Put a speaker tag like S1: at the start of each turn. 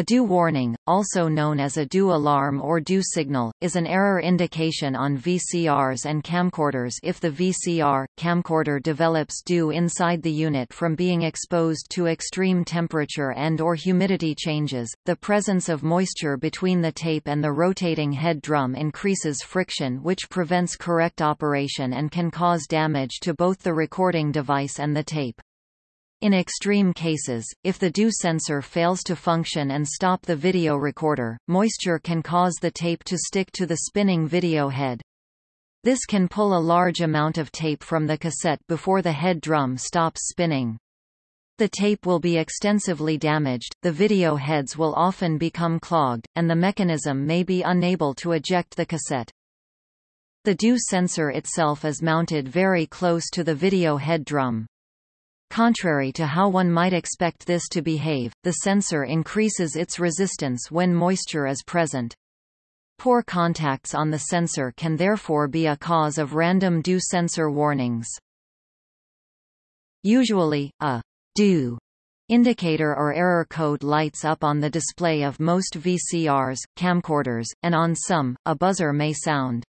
S1: A DEW warning, also known as a DEW alarm or DEW signal, is an error indication on VCRs and camcorders if the VCR, camcorder develops DEW inside the unit from being exposed to extreme temperature and or humidity changes. The presence of moisture between the tape and the rotating head drum increases friction which prevents correct operation and can cause damage to both the recording device and the tape. In extreme cases, if the DEW sensor fails to function and stop the video recorder, moisture can cause the tape to stick to the spinning video head. This can pull a large amount of tape from the cassette before the head drum stops spinning. The tape will be extensively damaged, the video heads will often become clogged, and the mechanism may be unable to eject the cassette. The DEW sensor itself is mounted very close to the video head drum. Contrary to how one might expect this to behave, the sensor increases its resistance when moisture is present. Poor contacts on the sensor can therefore be a cause of random DEW sensor warnings. Usually, a DEW indicator or error code lights up on the display of most VCRs, camcorders, and on some, a buzzer may sound.